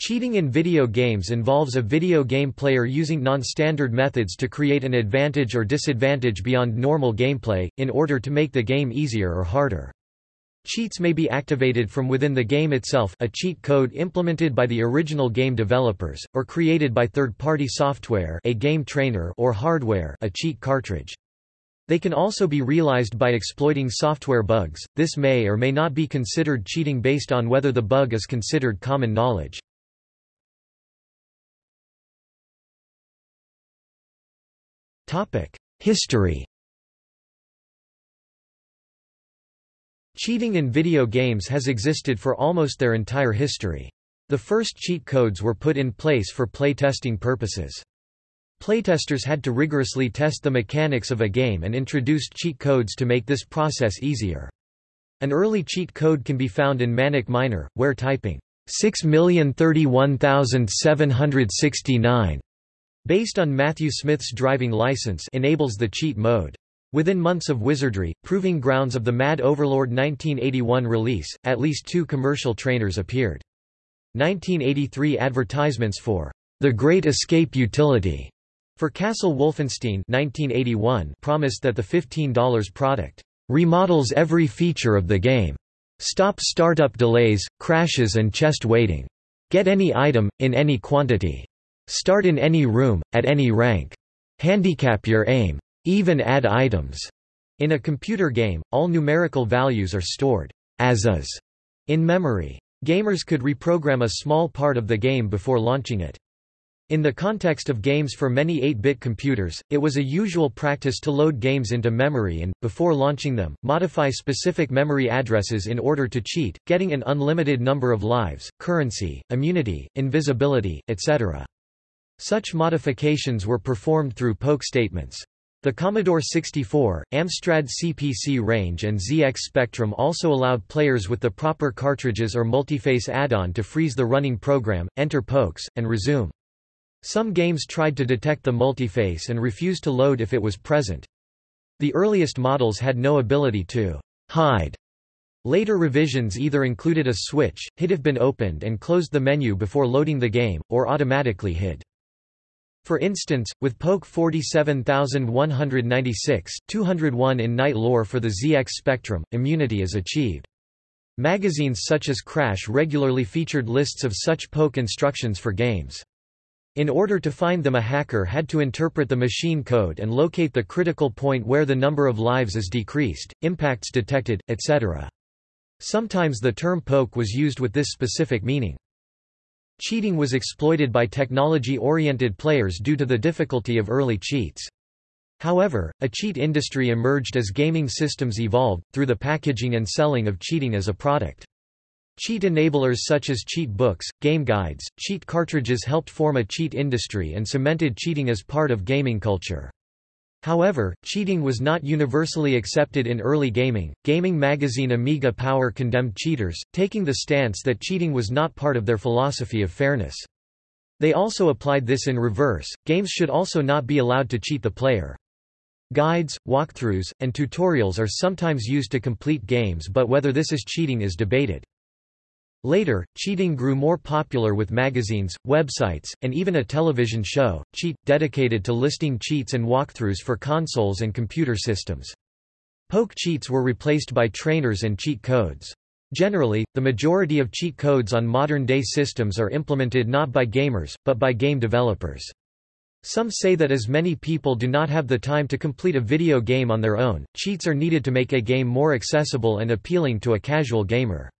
Cheating in video games involves a video game player using non-standard methods to create an advantage or disadvantage beyond normal gameplay, in order to make the game easier or harder. Cheats may be activated from within the game itself a cheat code implemented by the original game developers, or created by third-party software a game trainer or hardware a cheat cartridge. They can also be realized by exploiting software bugs, this may or may not be considered cheating based on whether the bug is considered common knowledge. History Cheating in video games has existed for almost their entire history. The first cheat codes were put in place for playtesting purposes. Playtesters had to rigorously test the mechanics of a game and introduced cheat codes to make this process easier. An early cheat code can be found in Manic Miner, where typing 6031769 based on Matthew Smith's driving license enables the cheat mode. Within months of Wizardry, proving grounds of the Mad Overlord 1981 release, at least two commercial trainers appeared. 1983 advertisements for The Great Escape Utility for Castle Wolfenstein 1981 promised that the $15 product remodels every feature of the game. Stop startup delays, crashes and chest waiting. Get any item, in any quantity. Start in any room, at any rank. Handicap your aim. Even add items. In a computer game, all numerical values are stored as is in memory. Gamers could reprogram a small part of the game before launching it. In the context of games for many 8-bit computers, it was a usual practice to load games into memory and, before launching them, modify specific memory addresses in order to cheat, getting an unlimited number of lives, currency, immunity, invisibility, etc. Such modifications were performed through poke statements. The Commodore 64, Amstrad CPC range and ZX Spectrum also allowed players with the proper cartridges or multiface add-on to freeze the running program, enter pokes, and resume. Some games tried to detect the multiface and refused to load if it was present. The earliest models had no ability to hide. Later revisions either included a switch, hid if been opened and closed the menu before loading the game, or automatically hid. For instance, with Poke 47196, 201 in Knight lore for the ZX Spectrum, immunity is achieved. Magazines such as Crash regularly featured lists of such poke instructions for games. In order to find them a hacker had to interpret the machine code and locate the critical point where the number of lives is decreased, impacts detected, etc. Sometimes the term poke was used with this specific meaning. Cheating was exploited by technology-oriented players due to the difficulty of early cheats. However, a cheat industry emerged as gaming systems evolved, through the packaging and selling of cheating as a product. Cheat enablers such as cheat books, game guides, cheat cartridges helped form a cheat industry and cemented cheating as part of gaming culture. However, cheating was not universally accepted in early gaming. Gaming magazine Amiga Power condemned cheaters, taking the stance that cheating was not part of their philosophy of fairness. They also applied this in reverse games should also not be allowed to cheat the player. Guides, walkthroughs, and tutorials are sometimes used to complete games, but whether this is cheating is debated. Later, cheating grew more popular with magazines, websites, and even a television show, Cheat, dedicated to listing cheats and walkthroughs for consoles and computer systems. Poke cheats were replaced by trainers and cheat codes. Generally, the majority of cheat codes on modern-day systems are implemented not by gamers, but by game developers. Some say that as many people do not have the time to complete a video game on their own, cheats are needed to make a game more accessible and appealing to a casual gamer.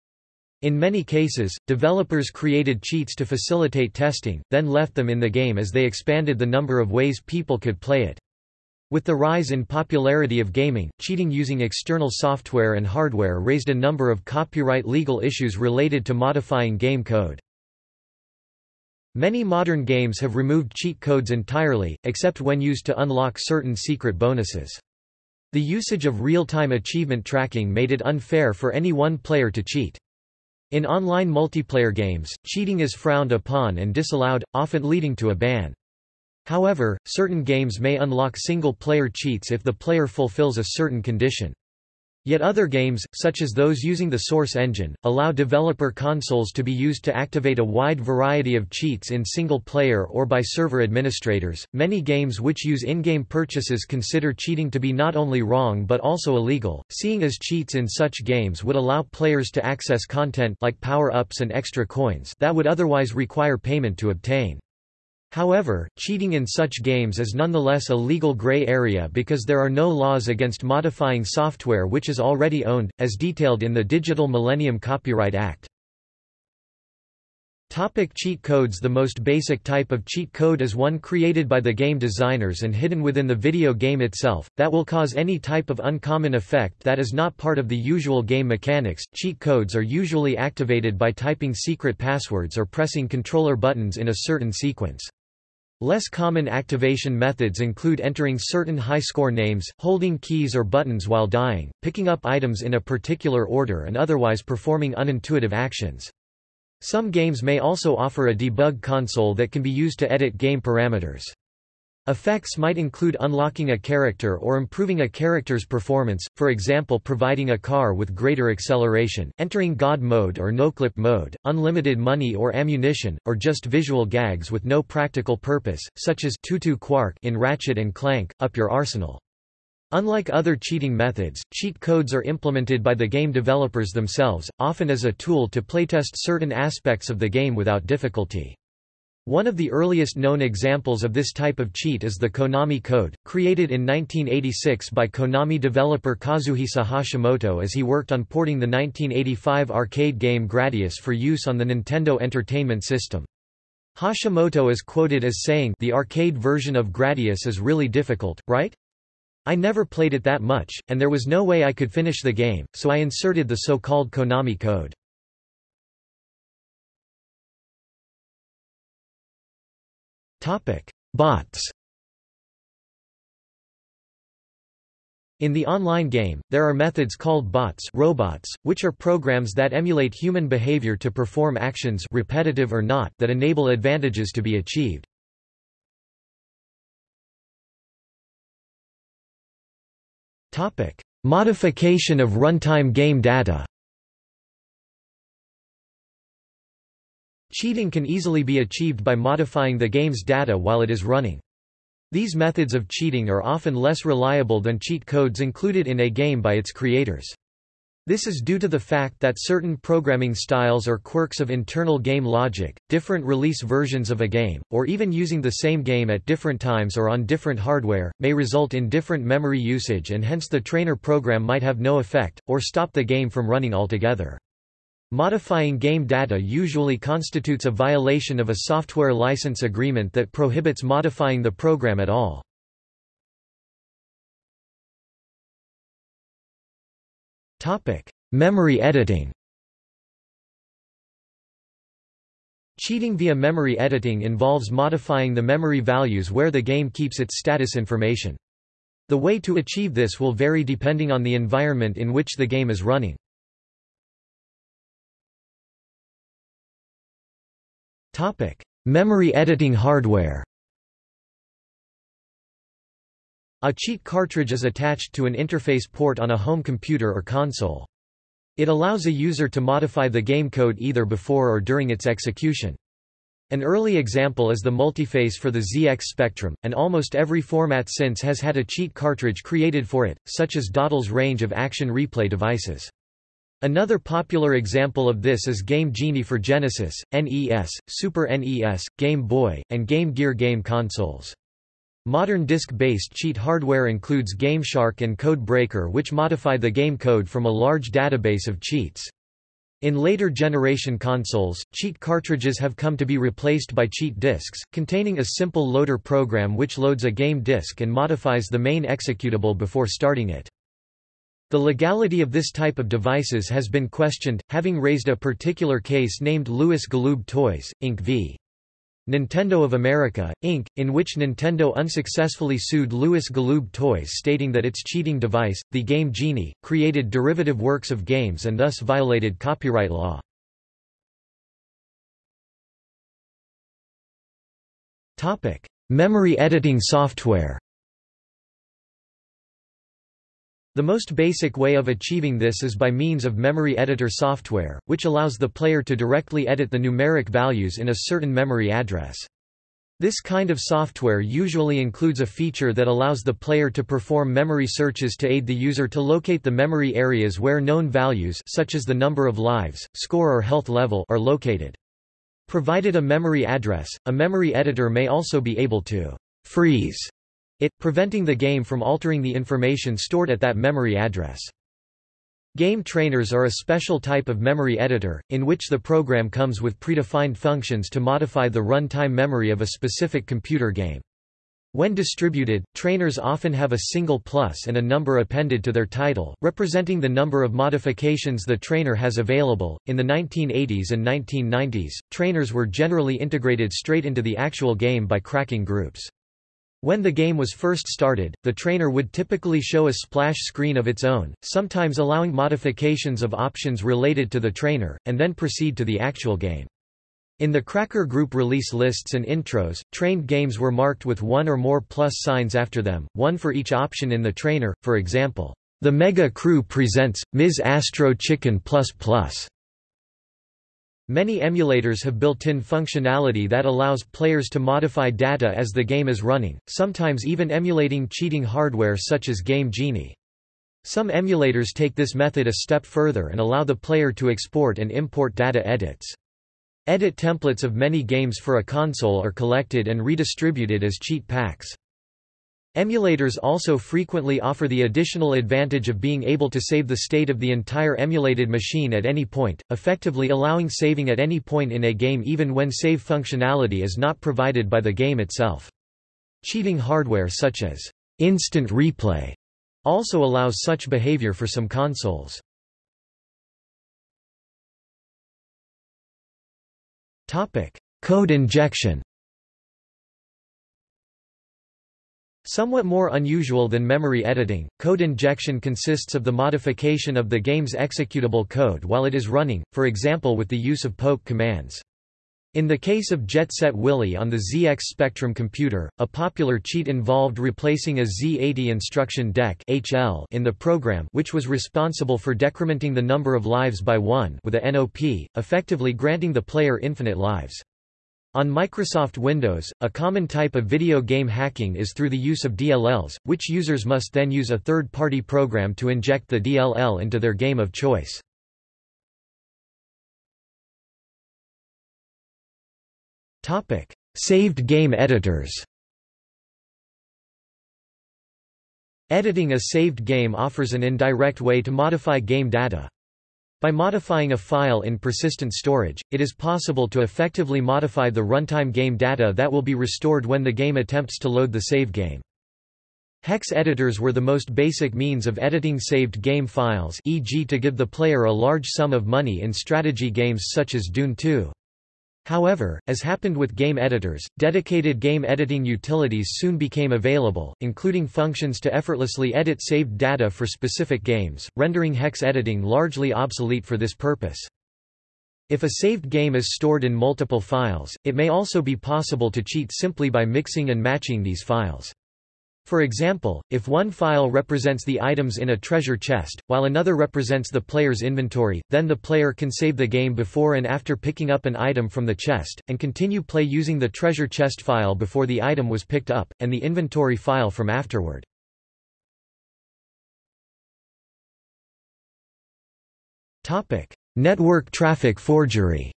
In many cases, developers created cheats to facilitate testing, then left them in the game as they expanded the number of ways people could play it. With the rise in popularity of gaming, cheating using external software and hardware raised a number of copyright legal issues related to modifying game code. Many modern games have removed cheat codes entirely, except when used to unlock certain secret bonuses. The usage of real-time achievement tracking made it unfair for any one player to cheat. In online multiplayer games, cheating is frowned upon and disallowed, often leading to a ban. However, certain games may unlock single-player cheats if the player fulfills a certain condition. Yet other games, such as those using the Source engine, allow developer consoles to be used to activate a wide variety of cheats in single player or by server administrators. Many games which use in-game purchases consider cheating to be not only wrong but also illegal, seeing as cheats in such games would allow players to access content like power-ups and extra coins that would otherwise require payment to obtain. However, cheating in such games is nonetheless a legal gray area because there are no laws against modifying software which is already owned, as detailed in the Digital Millennium Copyright Act. Topic cheat codes The most basic type of cheat code is one created by the game designers and hidden within the video game itself, that will cause any type of uncommon effect that is not part of the usual game mechanics. Cheat codes are usually activated by typing secret passwords or pressing controller buttons in a certain sequence. Less common activation methods include entering certain high-score names, holding keys or buttons while dying, picking up items in a particular order and otherwise performing unintuitive actions. Some games may also offer a debug console that can be used to edit game parameters. Effects might include unlocking a character or improving a character's performance, for example providing a car with greater acceleration, entering God mode or noclip mode, unlimited money or ammunition, or just visual gags with no practical purpose, such as Tutu Quark in Ratchet and Clank, Up Your Arsenal. Unlike other cheating methods, cheat codes are implemented by the game developers themselves, often as a tool to playtest certain aspects of the game without difficulty. One of the earliest known examples of this type of cheat is the Konami Code, created in 1986 by Konami developer Kazuhisa Hashimoto as he worked on porting the 1985 arcade game Gradius for use on the Nintendo Entertainment System. Hashimoto is quoted as saying the arcade version of Gradius is really difficult, right? I never played it that much, and there was no way I could finish the game, so I inserted the so-called Konami code. Bots. In the online game, there are methods called bots robots, which are programs that emulate human behavior to perform actions repetitive or not that enable advantages to be achieved. Modification of runtime game data Cheating can easily be achieved by modifying the game's data while it is running. These methods of cheating are often less reliable than cheat codes included in a game by its creators. This is due to the fact that certain programming styles or quirks of internal game logic, different release versions of a game, or even using the same game at different times or on different hardware, may result in different memory usage and hence the trainer program might have no effect, or stop the game from running altogether. Modifying game data usually constitutes a violation of a software license agreement that prohibits modifying the program at all. Memory editing Cheating via memory editing involves modifying the memory values where the game keeps its status information. The way to achieve this will vary depending on the environment in which the game is running. Memory editing hardware. A cheat cartridge is attached to an interface port on a home computer or console. It allows a user to modify the game code either before or during its execution. An early example is the multiface for the ZX Spectrum, and almost every format since has had a cheat cartridge created for it, such as Datel's range of action replay devices. Another popular example of this is Game Genie for Genesis, NES, Super NES, Game Boy, and Game Gear game consoles. Modern disk-based cheat hardware includes GameShark and Code Breaker which modify the game code from a large database of cheats. In later generation consoles, cheat cartridges have come to be replaced by cheat disks, containing a simple loader program which loads a game disk and modifies the main executable before starting it. The legality of this type of devices has been questioned, having raised a particular case named Lewis Galoob Toys, Inc. v. Nintendo of America, Inc., in which Nintendo unsuccessfully sued Lewis Galoob Toys stating that its cheating device, the Game Genie, created derivative works of games and thus violated copyright law. Memory editing software The most basic way of achieving this is by means of memory editor software, which allows the player to directly edit the numeric values in a certain memory address. This kind of software usually includes a feature that allows the player to perform memory searches to aid the user to locate the memory areas where known values such as the number of lives, score or health level are located. Provided a memory address, a memory editor may also be able to freeze it, preventing the game from altering the information stored at that memory address. Game trainers are a special type of memory editor, in which the program comes with predefined functions to modify the runtime memory of a specific computer game. When distributed, trainers often have a single plus and a number appended to their title, representing the number of modifications the trainer has available. In the 1980s and 1990s, trainers were generally integrated straight into the actual game by cracking groups. When the game was first started, the trainer would typically show a splash screen of its own, sometimes allowing modifications of options related to the trainer, and then proceed to the actual game. In the Cracker Group release lists and intros, trained games were marked with one or more plus signs after them, one for each option in the trainer, for example, The Mega Crew presents, Ms. Astro Chicken Plus. Many emulators have built-in functionality that allows players to modify data as the game is running, sometimes even emulating cheating hardware such as Game Genie. Some emulators take this method a step further and allow the player to export and import data edits. Edit templates of many games for a console are collected and redistributed as cheat packs. Emulators also frequently offer the additional advantage of being able to save the state of the entire emulated machine at any point, effectively allowing saving at any point in a game even when save functionality is not provided by the game itself. Cheating hardware such as instant replay also allows such behavior for some consoles. Code injection Somewhat more unusual than memory editing, code injection consists of the modification of the game's executable code while it is running, for example with the use of poke commands. In the case of Jet Set Willy on the ZX Spectrum computer, a popular cheat involved replacing a Z80 instruction DEC HL in the program which was responsible for decrementing the number of lives by one with a NOP, effectively granting the player infinite lives. On Microsoft Windows, a common type of video game hacking is through the use of DLLs, which users must then use a third-party program to inject the DLL into their game of choice. Topic: Saved game editors Editing a saved game offers an indirect way to modify game data. By modifying a file in persistent storage, it is possible to effectively modify the runtime game data that will be restored when the game attempts to load the save game. Hex editors were the most basic means of editing saved game files e.g. to give the player a large sum of money in strategy games such as Dune 2. However, as happened with game editors, dedicated game editing utilities soon became available, including functions to effortlessly edit saved data for specific games, rendering hex editing largely obsolete for this purpose. If a saved game is stored in multiple files, it may also be possible to cheat simply by mixing and matching these files. For example, if one file represents the items in a treasure chest, while another represents the player's inventory, then the player can save the game before and after picking up an item from the chest, and continue play using the treasure chest file before the item was picked up, and the inventory file from afterward. Network traffic forgery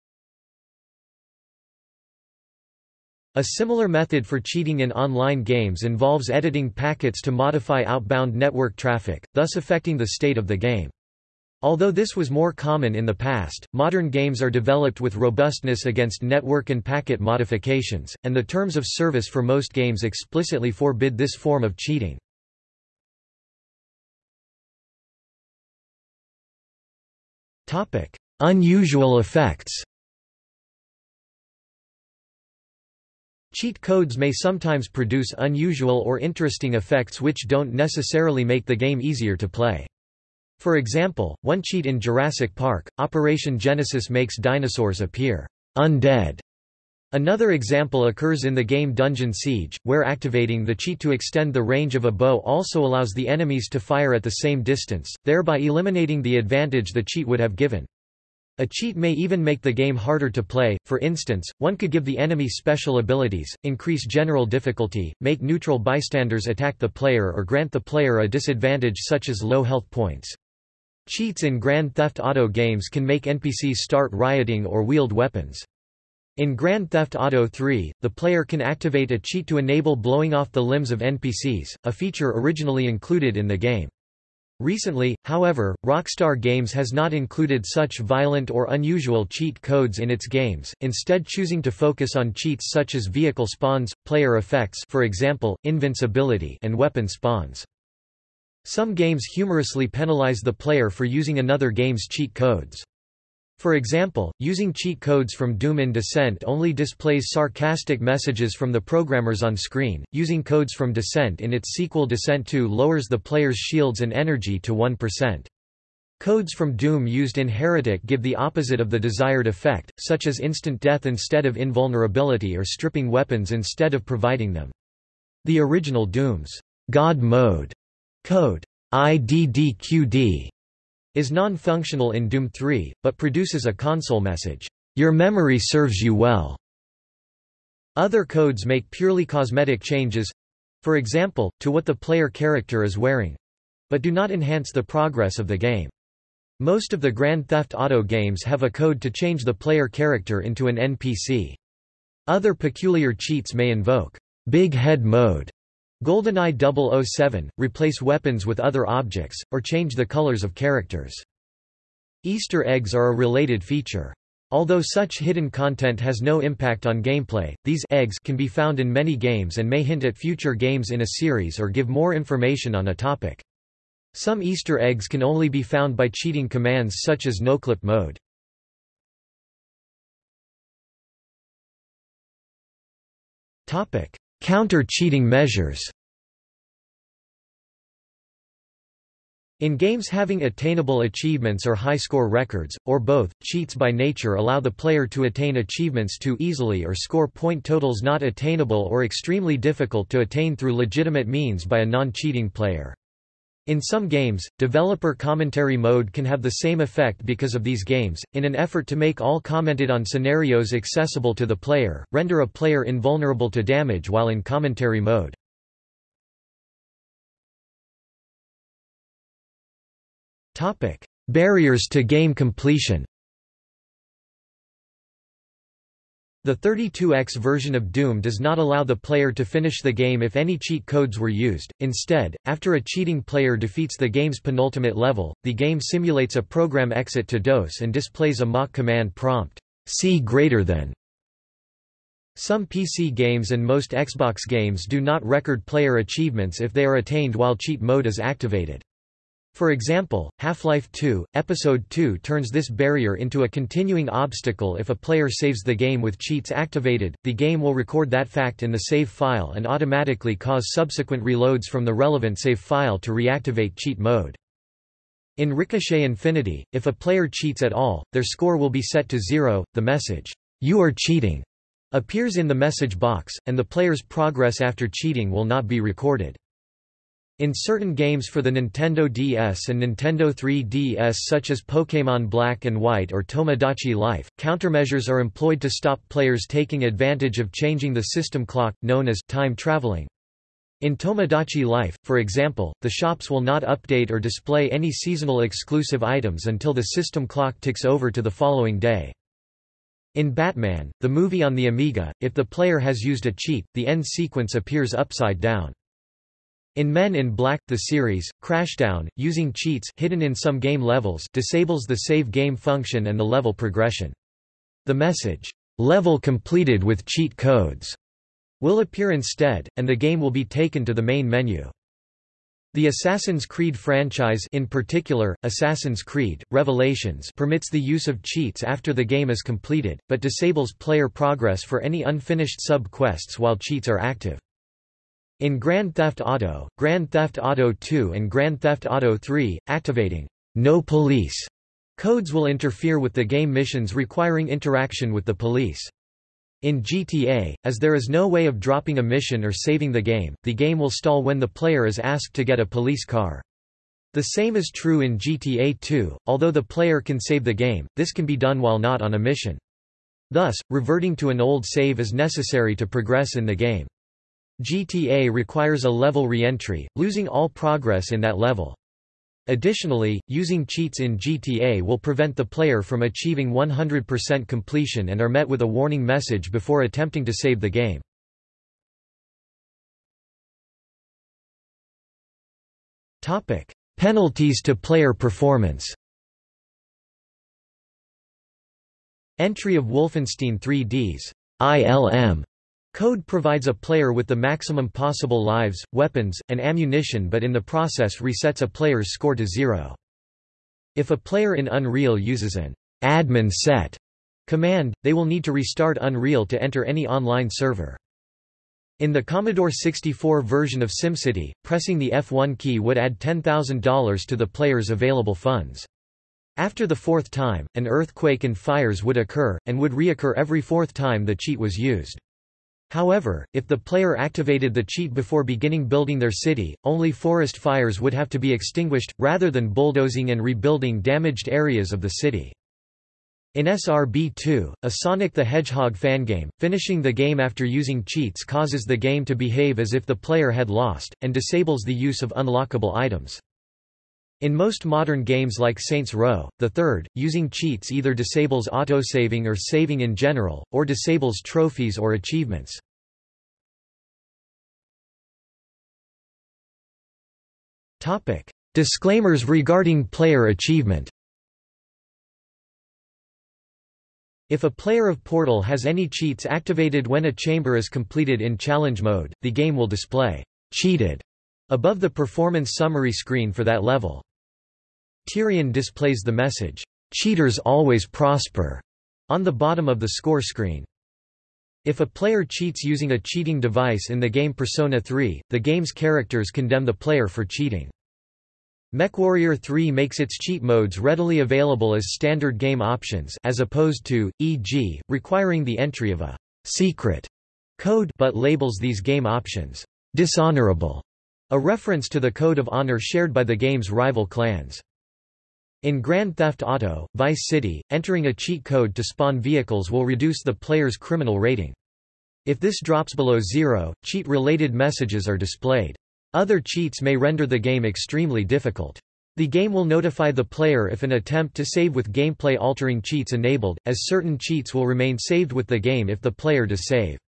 A similar method for cheating in online games involves editing packets to modify outbound network traffic, thus affecting the state of the game. Although this was more common in the past, modern games are developed with robustness against network and packet modifications, and the terms of service for most games explicitly forbid this form of cheating. Unusual effects Cheat codes may sometimes produce unusual or interesting effects which don't necessarily make the game easier to play. For example, one cheat in Jurassic Park, Operation Genesis makes dinosaurs appear undead, Another example occurs in the game Dungeon Siege, where activating the cheat to extend the range of a bow also allows the enemies to fire at the same distance, thereby eliminating the advantage the cheat would have given. A cheat may even make the game harder to play, for instance, one could give the enemy special abilities, increase general difficulty, make neutral bystanders attack the player or grant the player a disadvantage such as low health points. Cheats in Grand Theft Auto games can make NPCs start rioting or wield weapons. In Grand Theft Auto 3, the player can activate a cheat to enable blowing off the limbs of NPCs, a feature originally included in the game. Recently, however, Rockstar Games has not included such violent or unusual cheat codes in its games, instead choosing to focus on cheats such as vehicle spawns, player effects for example, invincibility and weapon spawns. Some games humorously penalize the player for using another game's cheat codes. For example, using cheat codes from Doom in Descent only displays sarcastic messages from the programmers on screen. Using codes from Descent in its sequel Descent 2 lowers the player's shields and energy to 1%. Codes from Doom used in Heretic give the opposite of the desired effect, such as instant death instead of invulnerability or stripping weapons instead of providing them. The original Doom's God mode code IDDQD is non-functional in Doom 3, but produces a console message, "'Your memory serves you well'". Other codes make purely cosmetic changes—for example, to what the player character is wearing—but do not enhance the progress of the game. Most of the Grand Theft Auto games have a code to change the player character into an NPC. Other peculiar cheats may invoke Big Head Mode GoldenEye 007, replace weapons with other objects, or change the colors of characters. Easter eggs are a related feature. Although such hidden content has no impact on gameplay, these eggs can be found in many games and may hint at future games in a series or give more information on a topic. Some Easter eggs can only be found by cheating commands such as noclip mode. Counter-cheating measures In games having attainable achievements or high score records, or both, cheats by nature allow the player to attain achievements too easily or score point totals not attainable or extremely difficult to attain through legitimate means by a non-cheating player. In some games, developer commentary mode can have the same effect because of these games, in an effort to make all commented on scenarios accessible to the player, render a player invulnerable to damage while in commentary mode. Topic: Barriers to game completion The 32X version of Doom does not allow the player to finish the game if any cheat codes were used. Instead, after a cheating player defeats the game's penultimate level, the game simulates a program exit to DOS and displays a mock command prompt, C greater than. Some PC games and most Xbox games do not record player achievements if they are attained while cheat mode is activated. For example, Half-Life 2, Episode 2 turns this barrier into a continuing obstacle if a player saves the game with cheats activated, the game will record that fact in the save file and automatically cause subsequent reloads from the relevant save file to reactivate cheat mode. In Ricochet Infinity, if a player cheats at all, their score will be set to zero, the message, "'You are cheating' appears in the message box, and the player's progress after cheating will not be recorded. In certain games for the Nintendo DS and Nintendo 3DS such as Pokémon Black and White or Tomodachi Life, countermeasures are employed to stop players taking advantage of changing the system clock, known as time traveling. In Tomodachi Life, for example, the shops will not update or display any seasonal exclusive items until the system clock ticks over to the following day. In Batman, the movie on the Amiga, if the player has used a cheat, the end sequence appears upside down. In Men in Black, the series, Crashdown, using cheats hidden in some game levels disables the save game function and the level progression. The message, "'Level completed with cheat codes' will appear instead, and the game will be taken to the main menu. The Assassin's Creed franchise in particular, Assassin's Creed, Revelations permits the use of cheats after the game is completed, but disables player progress for any unfinished sub-quests while cheats are active. In Grand Theft Auto, Grand Theft Auto 2 and Grand Theft Auto 3, activating No Police codes will interfere with the game missions requiring interaction with the police. In GTA, as there is no way of dropping a mission or saving the game, the game will stall when the player is asked to get a police car. The same is true in GTA 2, although the player can save the game, this can be done while not on a mission. Thus, reverting to an old save is necessary to progress in the game. GTA requires a level re-entry, losing all progress in that level. Additionally, using cheats in GTA will prevent the player from achieving 100% completion and are met with a warning message before attempting to save the game. Topic: Penalties to player performance Entry of Wolfenstein 3D's ILM Code provides a player with the maximum possible lives, weapons, and ammunition but in the process resets a player's score to zero. If a player in Unreal uses an admin set command, they will need to restart Unreal to enter any online server. In the Commodore 64 version of SimCity, pressing the F1 key would add $10,000 to the player's available funds. After the fourth time, an earthquake and fires would occur, and would reoccur every fourth time the cheat was used. However, if the player activated the cheat before beginning building their city, only forest fires would have to be extinguished, rather than bulldozing and rebuilding damaged areas of the city. In SRB2, a Sonic the Hedgehog fangame, finishing the game after using cheats causes the game to behave as if the player had lost, and disables the use of unlockable items. In most modern games like Saints Row, the third, using cheats either disables autosaving or saving in general, or disables trophies or achievements. Disclaimers regarding player achievement. If a player of Portal has any cheats activated when a chamber is completed in challenge mode, the game will display cheated above the performance summary screen for that level. Tyrian displays the message, "'Cheaters always prosper' on the bottom of the score screen. If a player cheats using a cheating device in the game Persona 3, the game's characters condemn the player for cheating. MechWarrior 3 makes its cheat modes readily available as standard game options as opposed to, e.g., requiring the entry of a secret code but labels these game options dishonorable, a reference to the code of honor shared by the game's rival clans. In Grand Theft Auto, Vice City, entering a cheat code to spawn vehicles will reduce the player's criminal rating. If this drops below zero, cheat-related messages are displayed. Other cheats may render the game extremely difficult. The game will notify the player if an attempt to save with gameplay-altering cheats enabled, as certain cheats will remain saved with the game if the player does save.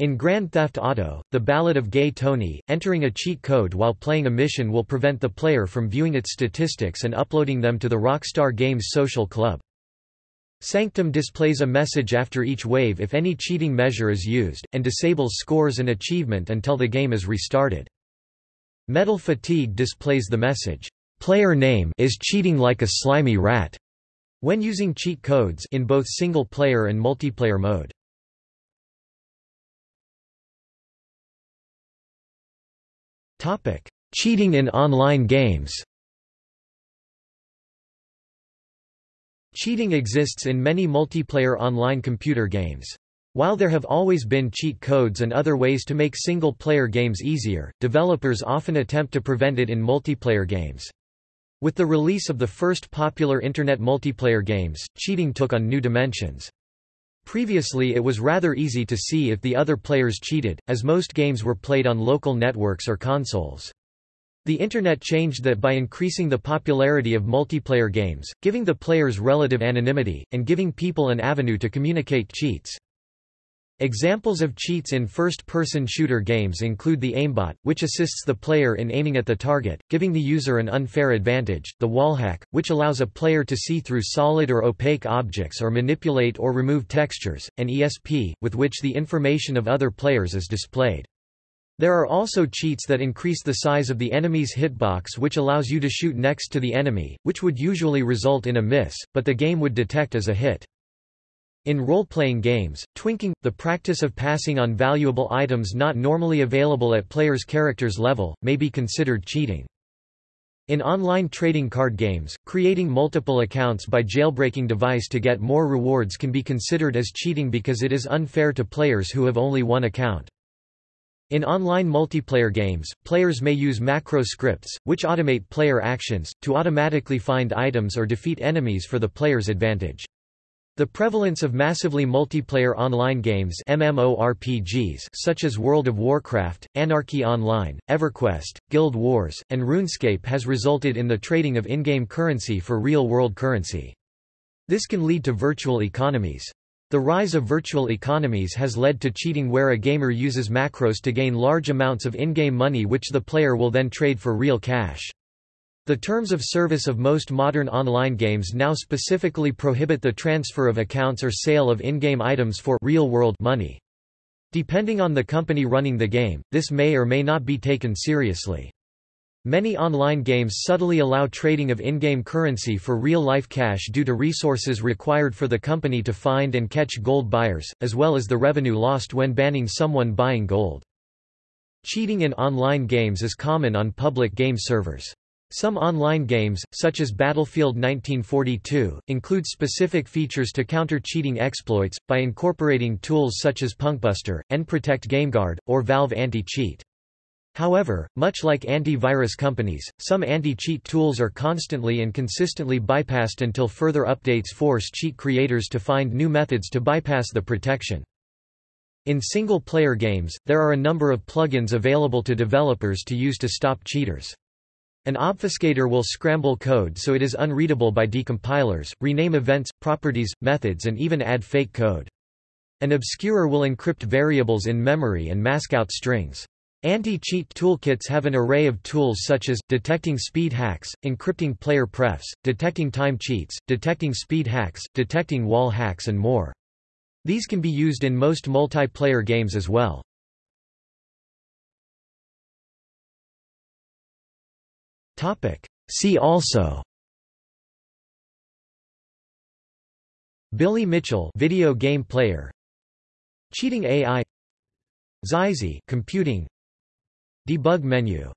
In Grand Theft Auto, The Ballad of Gay Tony, entering a cheat code while playing a mission will prevent the player from viewing its statistics and uploading them to the Rockstar Games social club. Sanctum displays a message after each wave if any cheating measure is used, and disables scores and achievement until the game is restarted. Metal Fatigue displays the message, "'Player name is cheating like a slimy rat' when using cheat codes in both single-player and multiplayer mode. Topic: Cheating in online games. Cheating exists in many multiplayer online computer games. While there have always been cheat codes and other ways to make single-player games easier, developers often attempt to prevent it in multiplayer games. With the release of the first popular Internet multiplayer games, cheating took on new dimensions. Previously it was rather easy to see if the other players cheated, as most games were played on local networks or consoles. The Internet changed that by increasing the popularity of multiplayer games, giving the players relative anonymity, and giving people an avenue to communicate cheats. Examples of cheats in first-person shooter games include the aimbot, which assists the player in aiming at the target, giving the user an unfair advantage, the wallhack, which allows a player to see through solid or opaque objects or manipulate or remove textures, and ESP, with which the information of other players is displayed. There are also cheats that increase the size of the enemy's hitbox which allows you to shoot next to the enemy, which would usually result in a miss, but the game would detect as a hit. In role-playing games, twinking, the practice of passing on valuable items not normally available at players' characters level, may be considered cheating. In online trading card games, creating multiple accounts by jailbreaking device to get more rewards can be considered as cheating because it is unfair to players who have only one account. In online multiplayer games, players may use macro scripts, which automate player actions, to automatically find items or defeat enemies for the player's advantage. The prevalence of massively multiplayer online games MMORPGs such as World of Warcraft, Anarchy Online, EverQuest, Guild Wars, and RuneScape has resulted in the trading of in-game currency for real-world currency. This can lead to virtual economies. The rise of virtual economies has led to cheating where a gamer uses macros to gain large amounts of in-game money which the player will then trade for real cash. The terms of service of most modern online games now specifically prohibit the transfer of accounts or sale of in-game items for real-world money. Depending on the company running the game, this may or may not be taken seriously. Many online games subtly allow trading of in-game currency for real-life cash due to resources required for the company to find and catch gold buyers, as well as the revenue lost when banning someone buying gold. Cheating in online games is common on public game servers. Some online games, such as Battlefield 1942, include specific features to counter cheating exploits, by incorporating tools such as Punkbuster, nProtect GameGuard, or Valve Anti-Cheat. However, much like anti-virus companies, some anti-cheat tools are constantly and consistently bypassed until further updates force cheat creators to find new methods to bypass the protection. In single-player games, there are a number of plugins available to developers to use to stop cheaters. An obfuscator will scramble code so it is unreadable by decompilers, rename events, properties, methods and even add fake code. An obscurer will encrypt variables in memory and mask out strings. Anti-cheat toolkits have an array of tools such as, detecting speed hacks, encrypting player prefs, detecting time cheats, detecting speed hacks, detecting wall hacks and more. These can be used in most multiplayer games as well. See also. Billy Mitchell video game player. Cheating AI Xyzzy computing. Debug menu